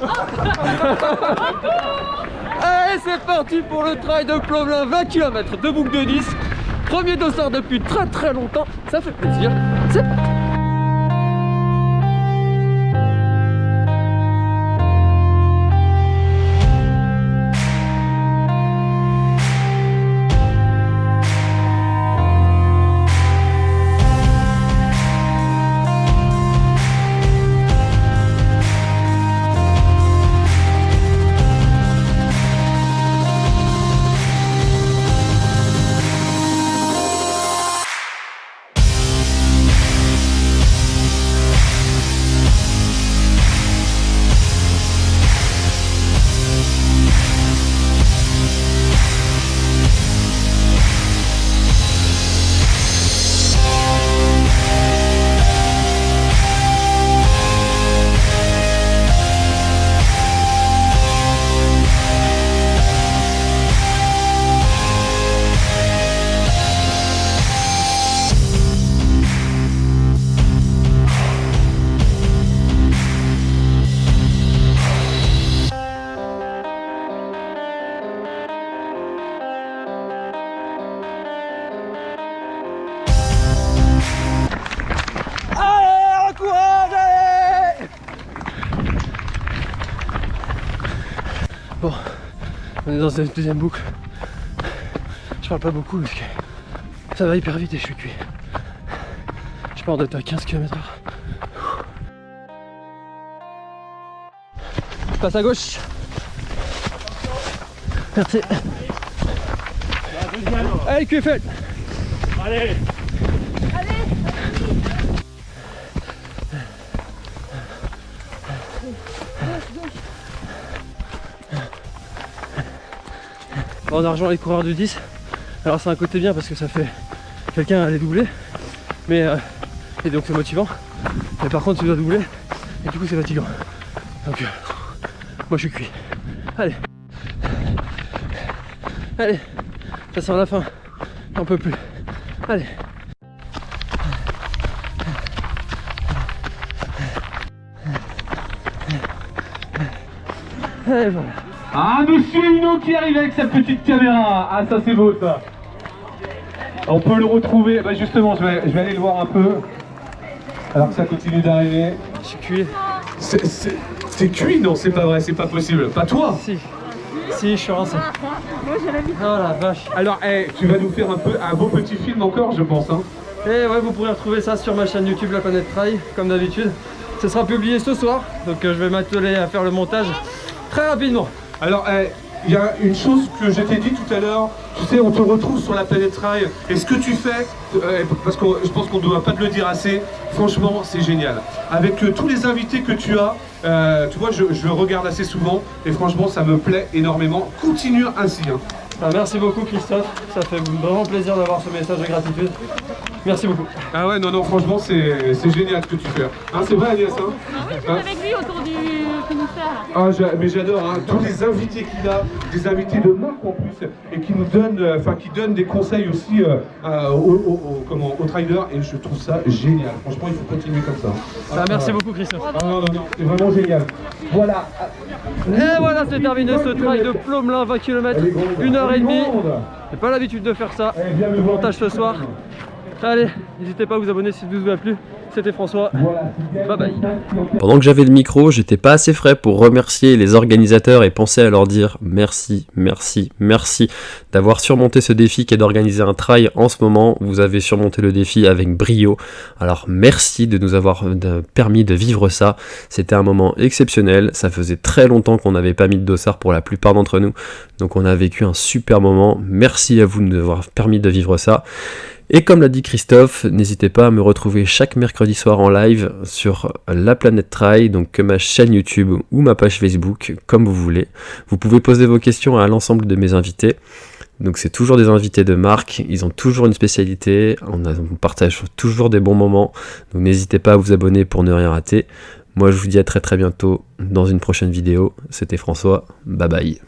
3, allez-y Allez, c'est parti pour le trail de Plomelin, 20 km de boucle de 10. Premier dossard depuis très très longtemps, ça fait plaisir. Dans une deuxième boucle. Je parle pas beaucoup parce que ça va hyper vite et je suis cuit. Je pars d'être à 15 km/h. Passe à gauche. Merci. Allez, QFL Allez Bon, on a rejoint les coureurs du 10. Alors c'est un côté bien parce que ça fait quelqu'un les doubler. Mais euh, et donc c'est motivant. Mais par contre tu dois doubler et du coup c'est fatigant. Donc euh, moi je suis cuit. Allez. Allez. Ça sent la fin. J'en peux plus. Allez. Allez voilà. Ah, Monsieur Hino qui arrive avec sa petite caméra Ah, ça c'est beau ça On peut le retrouver, bah justement, je vais, je vais aller le voir un peu. Alors que ça continue d'arriver. Je suis cuit. C'est- C'est c'est cuit Non, c'est pas vrai, c'est pas possible. Pas toi Si. Si, je suis rincé. Oh la vache. Alors, eh, tu vas nous faire un, peu, un beau petit film encore, je pense. Hein. Et ouais, vous pourrez retrouver ça sur ma chaîne YouTube La Planète Trail, comme d'habitude. Ce sera publié ce soir, donc euh, je vais m'atteler à faire le montage très rapidement. Alors, eh, il y a une chose que je t'ai dit tout à l'heure. Tu sais, on te retrouve sur la planète Trail. Et ce que tu fais, euh, parce que je pense qu'on ne doit pas te le dire assez, franchement, c'est génial. Avec euh, tous les invités que tu as, euh, tu vois, je, je regarde assez souvent. Et franchement, ça me plaît énormément. Continue ainsi. hein. Ah, merci beaucoup Christophe, ça fait vraiment plaisir d'avoir ce message de gratitude. Merci beaucoup. Ah ouais, non, non, franchement, c'est c'est génial ce que tu fais. Hein, c'est vrai, Agnès hein? Je suis avec lui autour du. Ah, mais j'adore, hein, tous les invités qu'il a, des invités de marque en plus, et qui nous donnent, euh, enfin qui donnent des conseils aussi euh, euh, aux, aux- aux- comment, aux traders, et je trouve ça génial. Franchement, il faut continuer comme ça. Ah, merci beaucoup Christophe. Ah non, non, non, c'est vraiment génial. Voilà. Et voilà, c'est terminé ce trail de Plomelin, 20 km, Elle est grande. 1 heure et Elle est demie. grande. J'ai pas l'habitude de faire ça. Montage ce soir. Allez, n'hésitez pas à vous abonner si ça vous a plu. C'était François. Bye bye. Pendant que j'avais le micro, j'étais pas assez frais pour remercier les organisateurs et penser à leur dire merci, merci, merci d'avoir surmonté ce défi qui est d'organiser un trail en ce moment. Vous avez surmonté le défi avec brio. Alors merci de nous avoir permis de vivre ça. C'était un moment exceptionnel. Ça faisait très longtemps qu'on n'avait pas mis de dossard pour la plupart d'entre nous. Donc on a vécu un super moment. Merci à vous de nous avoir permis de vivre ça. Et comme l'a dit Christophe, n'hésitez pas à me retrouver chaque mercredi soir en live sur La Planète Trail, donc que ma chaîne YouTube ou ma page Facebook, comme vous voulez. Vous pouvez poser vos questions à l'ensemble de mes invités. Donc c'est toujours des invités de marque, ils ont toujours une spécialité, on partage toujours des bons moments, donc n'hésitez pas à vous abonner pour ne rien rater. Moi je vous dis à très très bientôt dans une prochaine vidéo, c'était François, bye bye.